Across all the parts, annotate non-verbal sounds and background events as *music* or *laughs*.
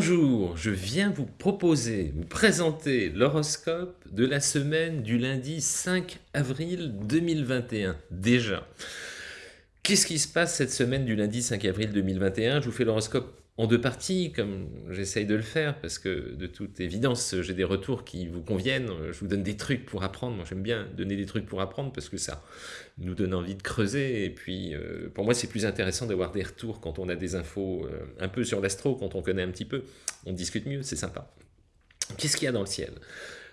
Bonjour, je viens vous proposer, vous présenter l'horoscope de la semaine du lundi 5 avril 2021, déjà. Qu'est-ce qui se passe cette semaine du lundi 5 avril 2021 Je vous fais l'horoscope en deux parties, comme j'essaye de le faire, parce que de toute évidence, j'ai des retours qui vous conviennent, je vous donne des trucs pour apprendre, moi j'aime bien donner des trucs pour apprendre, parce que ça nous donne envie de creuser, et puis euh, pour moi c'est plus intéressant d'avoir des retours quand on a des infos euh, un peu sur l'astro, quand on connaît un petit peu, on discute mieux, c'est sympa. Qu'est-ce qu'il y a dans le ciel?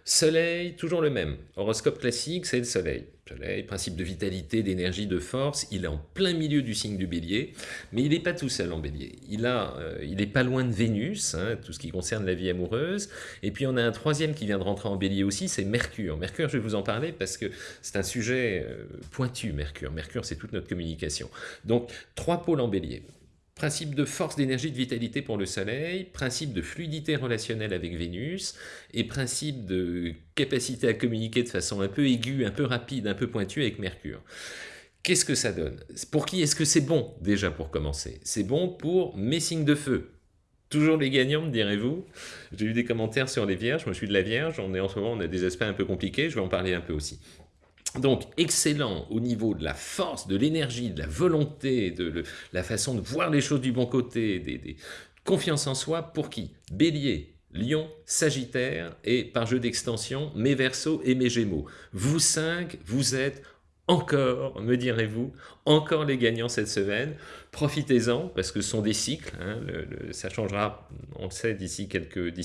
Soleil, toujours le même. Horoscope classique, c'est le soleil. Soleil, principe de vitalité, d'énergie, de force. Il est en plein milieu du signe du bélier, mais il n'est pas tout seul en bélier. Il a, euh, pas loin de Vénus, hein, tout ce qui concerne la vie amoureuse. Et puis on a un troisième qui vient de rentrer en bélier aussi, c'est Mercure. Mercure, je vais vous en parler parce que c'est un sujet euh, pointu, Mercure. Mercure, c'est toute notre communication. Donc, trois pôles en bélier. Principe de force, d'énergie, de vitalité pour le Soleil, principe de fluidité relationnelle avec Vénus, et principe de capacité à communiquer de façon un peu aiguë, un peu rapide, un peu pointue avec Mercure. Qu'est-ce que ça donne? Pour qui est-ce que c'est bon, déjà, pour commencer? C'est bon pour mes signes de feu. Toujours les gagnants, me direz-vous? J'ai eu des commentaires sur les vierges, je me suis de la vierge, on est en ce moment, on a des aspects un peu compliqués, je vais en parler un peu aussi. Donc, excellent au niveau de la force, de l'énergie, de la volonté, de la façon de voir les choses du bon côté, des, confiance en soi, pour qui? Bélier, Lion, Sagittaire, et par jeu d'extension, mes Verseaux et mes Gémeaux. Vous cinq, vous êtes encore, me direz-vous, encore les gagnants cette semaine. Profitez-en, parce que ce sont des cycles, hein, ça changera, on le sait, d'ici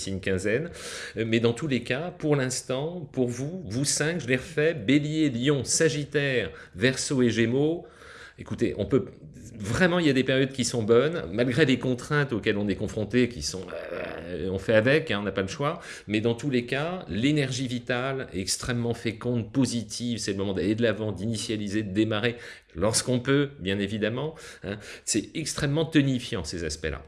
une quinzaine. Mais dans tous les cas, pour l'instant, pour vous, vous cinq, je les refais, Bélier, Lion, Sagittaire, Verseau et Gémeaux, écoutez, on peut vraiment, il y a des périodes qui sont bonnes, malgré les contraintes auxquelles on est confronté, qui sont, euh, on fait avec, hein, on n'a pas le choix, mais dans tous les cas, l'énergie vitale est extrêmement féconde, positive, c'est le moment d'aller de l'avant, d'initialiser, de démarrer, lorsqu'on peut, bien évidemment, hein. c'est extrêmement tonifiant ces aspects-là.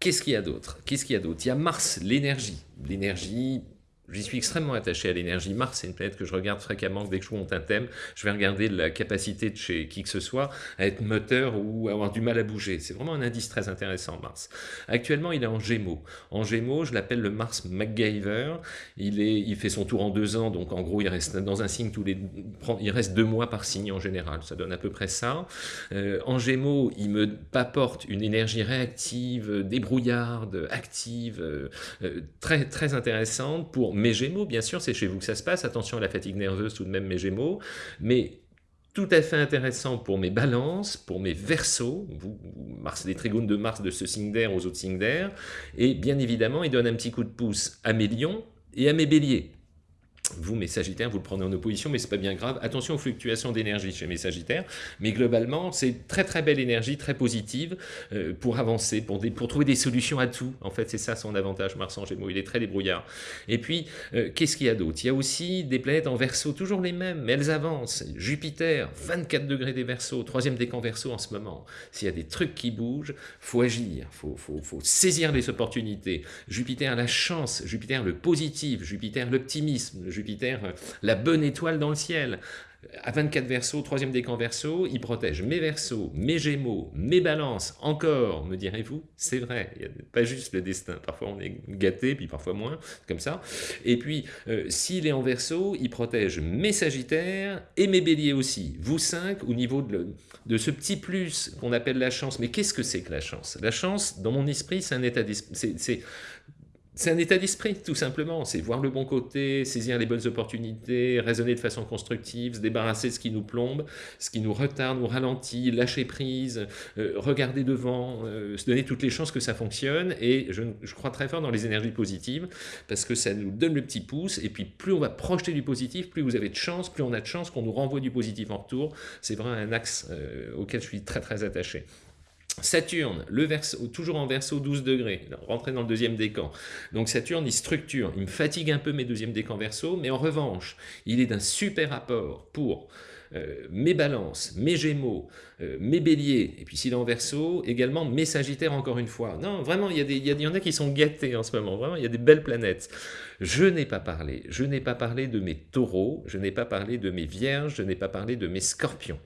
Qu'est-ce qu'il y a d'autre? Qu'est-ce qu'il y a d'autre? Il y a Mars, l'énergie. L'énergie, J'y suis extrêmement attaché à l'énergie. Mars, c'est une planète que je regarde fréquemment. Dès que je monte un thème, je vais regarder la capacité de chez qui que ce soit à être moteur ou avoir du mal à bouger. C'est vraiment un indice très intéressant, Mars. Actuellement, il est en Gémeaux. En Gémeaux, je l'appelle le Mars MacGyver. Il, est, il fait son tour en deux ans, donc en gros, il reste dans un signe tous les... Il reste deux mois par signe en général. Ça donne à peu près ça. Euh, en Gémeaux, il me apporte une énergie réactive, débrouillarde, active, euh, euh, très, très intéressante pour mes Gémeaux, bien sûr, c'est chez vous que ça se passe. Attention à la fatigue nerveuse tout de même, mes Gémeaux. Mais tout à fait intéressant pour mes balances, pour mes versos, vous, Mars, les trigones de Mars de ce signe d'air aux autres signes d'air, et bien évidemment, il donne un petit coup de pouce à mes lions et à mes béliers. Vous, mes Sagittaires, vous le prenez en opposition, mais c'est pas bien grave. Attention aux fluctuations d'énergie chez mes Sagittaires. Mais globalement, c'est très très belle énergie, très positive euh, pour avancer, pour, trouver des solutions à tout. En fait, c'est ça son avantage, Mars en Gémeaux. Il est très débrouillard. Et puis, euh, qu'est-ce qu'il y a d'autre? Il y a aussi des planètes en Verseau, toujours les mêmes, mais elles avancent. Jupiter, 24 degrés des Verseaux, troisième décan Verseau en ce moment. S'il y a des trucs qui bougent, faut agir, faut saisir les opportunités. Jupiter, la chance, Jupiter, le positif, Jupiter, l'optimisme, Jupiter, euh, la bonne étoile dans le ciel. À 24 versos, troisième décan verso, il protège mes versos, mes gémeaux, mes balances, encore, me direz-vous, c'est vrai, il n'y a pas juste le destin, parfois on est gâté, puis parfois moins, comme ça. Et puis, euh, s'il est en verso, il protège mes sagittaires et mes béliers aussi, vous cinq, au niveau de, de ce petit plus qu'on appelle la chance. Mais qu'est-ce que c'est que la chance? La chance, dans mon esprit, c'est un état d'esprit, c'est un état d'esprit, tout simplement. C'est voir le bon côté, saisir les bonnes opportunités, raisonner de façon constructive, se débarrasser de ce qui nous plombe, ce qui nous retarde, nous ralentit, lâcher prise, euh, regarder devant, euh, se donner toutes les chances que ça fonctionne. Et je, crois très fort dans les énergies positives, parce que ça nous donne le petit pouce. Et puis plus on va projeter du positif, plus vous avez de chance, plus on a de chance qu'on nous renvoie du positif en retour. C'est vraiment un axe euh, auquel je suis très très attaché. Saturne, le verso, toujours en verso 12 degrés, rentrer dans le deuxième décan. Donc Saturne, il structure, il me fatigue un peu mes deuxièmes décans verso, mais en revanche, il est d'un super apport pour euh, mes balances, mes gémeaux, euh, mes béliers, et puis s'il est en verso, également mes sagittaires encore une fois. Non, vraiment, il y, a des, il y en a qui sont gâtés en ce moment, vraiment, il y a des belles planètes. Je n'ai pas parlé, je n'ai pas parlé de mes taureaux, je n'ai pas parlé de mes vierges, je n'ai pas parlé de mes scorpions.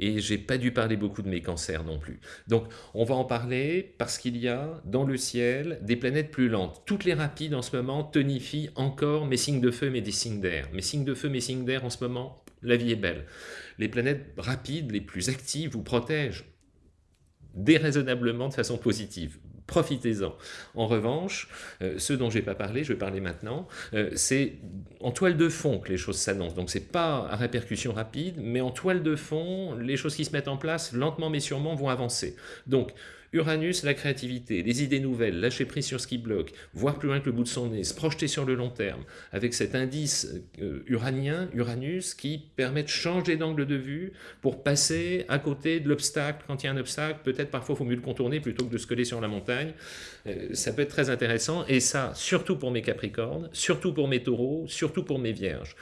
Et j'ai pas dû parler beaucoup de mes cancers non plus. Donc on va en parler parce qu'il y a dans le ciel des planètes plus lentes. Toutes les rapides en ce moment tonifient encore mes signes de feu, mes signes d'air. Mes signes de feu, mes signes d'air en ce moment, la vie est belle. Les planètes rapides, les plus actives, vous protègent déraisonnablement de façon positive profitez-en. En revanche, euh, ceux dont je n'ai pas parlé, je vais parler maintenant, euh, c'est en toile de fond que les choses s'annoncent. Donc c'est pas à répercussion rapide, mais en toile de fond, les choses qui se mettent en place, lentement mais sûrement, vont avancer. Donc Uranus, la créativité, les idées nouvelles, lâcher prise sur ce qui bloque, voir plus loin que le bout de son nez, se projeter sur le long terme, avec cet indice euh, uranien, Uranus, qui permet de changer d'angle de vue pour passer à côté de l'obstacle. Quand il y a un obstacle, peut-être parfois il faut mieux le contourner plutôt que de se coller sur la montagne. Euh, ça peut être très intéressant, et ça, surtout pour mes Capricornes, surtout pour mes Taureaux, surtout pour mes Vierges.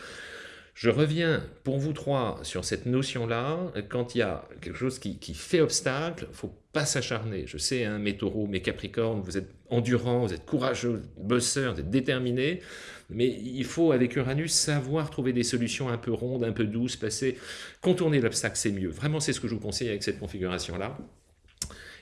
Je reviens pour vous trois sur cette notion-là. Quand il y a quelque chose qui, fait obstacle, il ne faut pas s'acharner. Je sais, hein, mes taureaux, mes capricornes, vous êtes endurants, vous êtes courageux, bosseurs, vous êtes déterminés. Mais il faut, avec Uranus, savoir trouver des solutions un peu rondes, un peu douces, passer, contourner l'obstacle, c'est mieux. Vraiment, c'est ce que je vous conseille avec cette configuration-là.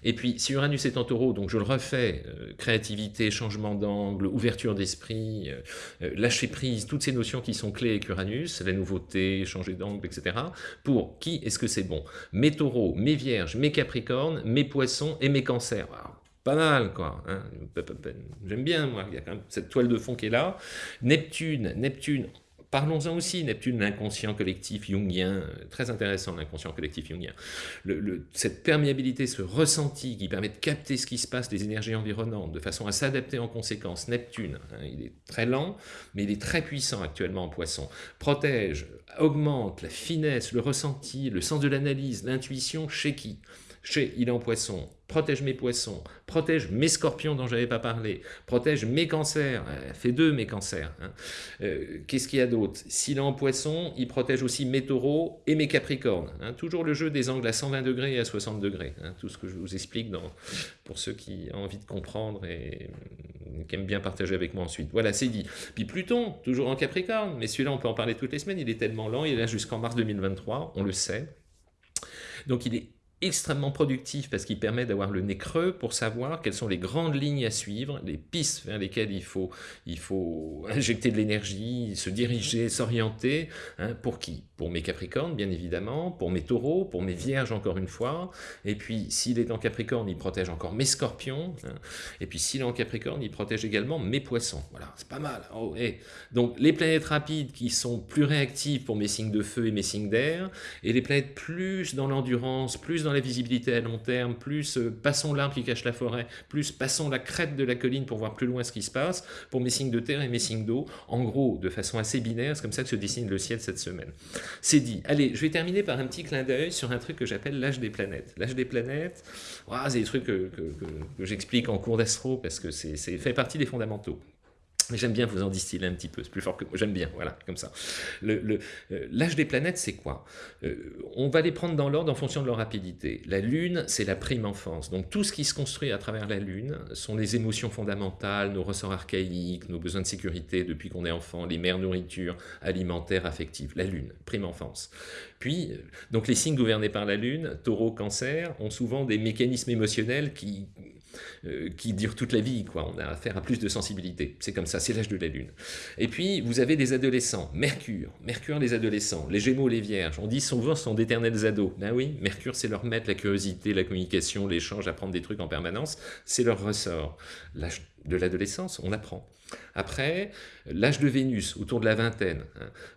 Et puis, si Uranus est en taureau, donc je le refais, euh, créativité, changement d'angle, ouverture d'esprit, euh, euh, lâcher prise, toutes ces notions qui sont clés avec Uranus, la nouveauté, changer d'angle, etc. Pour qui est-ce que c'est bon? Mes taureaux, mes vierges, mes capricornes, mes poissons et mes cancers. pas mal, quoi. Hein. J'aime bien, moi, il y a quand même cette toile de fond qui est là. Neptune, Neptune, Parlons-en aussi, Neptune, l'inconscient collectif jungien, très intéressant l'inconscient collectif jungien. cette perméabilité, ce ressenti qui permet de capter ce qui se passe, les énergies environnantes, de façon à s'adapter en conséquence. Neptune, hein, il est très lent, mais il est très puissant actuellement en poisson. Protège, augmente la finesse, le ressenti, le sens de l'analyse, l'intuition chez qui? Chez il est en poisson, protège mes poissons, protège mes scorpions dont je n'avais pas parlé, protège mes cancers, euh, fait deux mes cancers. Hein. Euh, qu'est-ce qu'il y a d'autre? S'il est en poisson, il protège aussi mes taureaux et mes capricornes. Hein. Toujours le jeu des angles à 120 degrés et à 60 degrés. Hein. Tout ce que je vous explique pour ceux qui ont envie de comprendre et qui aiment bien partager avec moi ensuite. Voilà, c'est dit. Puis Pluton, toujours en capricorne, mais celui-là on peut en parler toutes les semaines, il est tellement lent, il est là jusqu'en mars 2023, on le sait. Donc il est extrêmement productif parce qu'il permet d'avoir le nez creux pour savoir quelles sont les grandes lignes à suivre, les pistes vers lesquelles il faut, il faut *laughs* injecter de l'énergie, se diriger, s'orienter. Hein, pour qui? Pour mes Capricornes, bien évidemment, pour mes Taureaux, pour mes Vierges, encore une fois. Et puis, s'il est en Capricorne, il protège encore mes Scorpions. Hein. Et puis, s'il est en Capricorne, il protège également mes Poissons. Voilà, c'est pas mal. Oh, Donc, les planètes rapides qui sont plus réactives pour mes signes de feu et mes signes d'air, et les planètes plus dans l'endurance, plus la visibilité à long terme, plus euh, passons l'arbre qui cache la forêt, plus passons la crête de la colline pour voir plus loin ce qui se passe, pour mes signes de terre et mes signes d'eau. En gros, de façon assez binaire, c'est comme ça que se dessine le ciel cette semaine. C'est dit. Allez, je vais terminer par un petit clin d'œil sur un truc que j'appelle l'âge des planètes. L'âge des planètes, c'est des trucs que, que j'explique en cours d'astro parce que c'est fait partie des fondamentaux. J'aime bien vous en distiller un petit peu, c'est plus fort que moi, j'aime bien, voilà, comme ça. Euh, l'âge des planètes, c'est quoi? Euh, On va les prendre dans l'ordre en fonction de leur rapidité. La Lune, c'est la prime enfance, donc tout ce qui se construit à travers la Lune sont les émotions fondamentales, nos ressorts archaïques, nos besoins de sécurité depuis qu'on est enfant, les mères nourriture, alimentaires, affectives. La Lune, prime enfance. Puis, euh, donc les signes gouvernés par la Lune, taureau, cancer, ont souvent des mécanismes émotionnels qui euh, qui dure toute la vie. Quoi. On a affaire à plus de sensibilité. C'est comme ça, c'est l'âge de la Lune. Et puis, vous avez des adolescents. Mercure. Mercure, les adolescents. Les Gémeaux, les Vierges. On dit souvent sont d'éternels ados. Ben oui, Mercure, c'est leur maître, la curiosité, la communication, l'échange, apprendre des trucs en permanence. C'est leur ressort. De l'adolescence, on apprend. Après, l'âge de Vénus, autour de la vingtaine,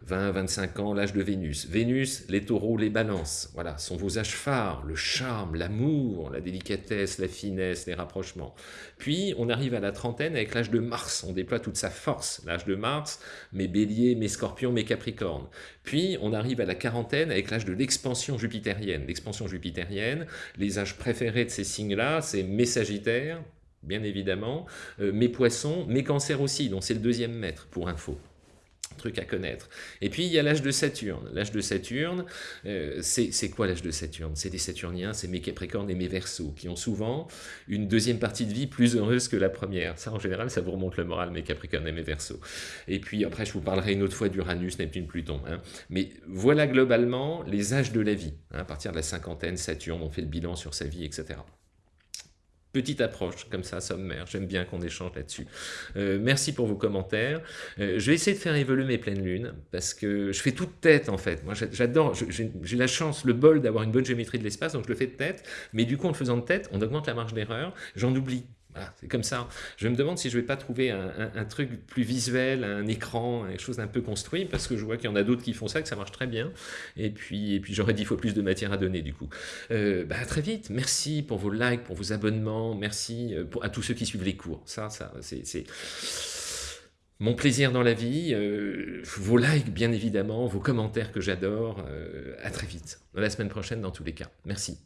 20, hein. 25 ans, l'âge de Vénus. Vénus, les taureaux, les balances, voilà, sont vos âges phares, le charme, l'amour, la délicatesse, la finesse, les rapprochements. Puis, on arrive à la trentaine avec l'âge de Mars, on déploie toute sa force, l'âge de Mars, mes béliers, mes scorpions, mes capricornes. Puis, on arrive à la quarantaine avec l'âge de l'expansion jupitérienne. L'expansion jupitérienne, les âges préférés de ces signes-là, c'est mes sagittaires, bien évidemment, euh, mes poissons, mes cancers aussi, dont c'est le deuxième maître, pour info. truc à connaître. Et puis il y a l'âge de Saturne. L'âge de Saturne, euh, c'est quoi l'âge de Saturne? C'est des Saturniens, c'est mes Capricornes et mes Verseaux, qui ont souvent une deuxième partie de vie plus heureuse que la première. Ça, en général, ça vous remonte le moral, mes Capricornes et mes Verseaux. Et puis après, je vous parlerai une autre fois d'Uranus, Neptune, Pluton. Hein. Mais voilà globalement les âges de la vie. Hein. À partir de la cinquantaine, Saturne, on fait le bilan sur sa vie, etc petite approche comme ça, sommaire. J'aime bien qu'on échange là-dessus. Euh, merci pour vos commentaires. Euh, je vais essayer de faire évoluer mes pleines lunes parce que je fais toute tête en fait. Moi j'adore, j'ai la chance, le bol d'avoir une bonne géométrie de l'espace, donc je le fais de tête. Mais du coup en le faisant de tête, on augmente la marge d'erreur. J'en oublie c'est comme ça. Je me demande si je ne vais pas trouver un, truc plus visuel, un écran, quelque chose d'un peu construit, parce que je vois qu'il y en a d'autres qui font ça, que ça marche très bien. Et puis, et puis j'aurais dix fois plus de matière à donner, du coup. Euh, bah, très vite. Merci pour vos likes, pour vos abonnements. Merci euh, à tous ceux qui suivent les cours. Ça, ça c'est mon plaisir dans la vie, euh, vos likes bien évidemment, vos commentaires que j'adore. à très vite, la semaine prochaine dans tous les cas. Merci.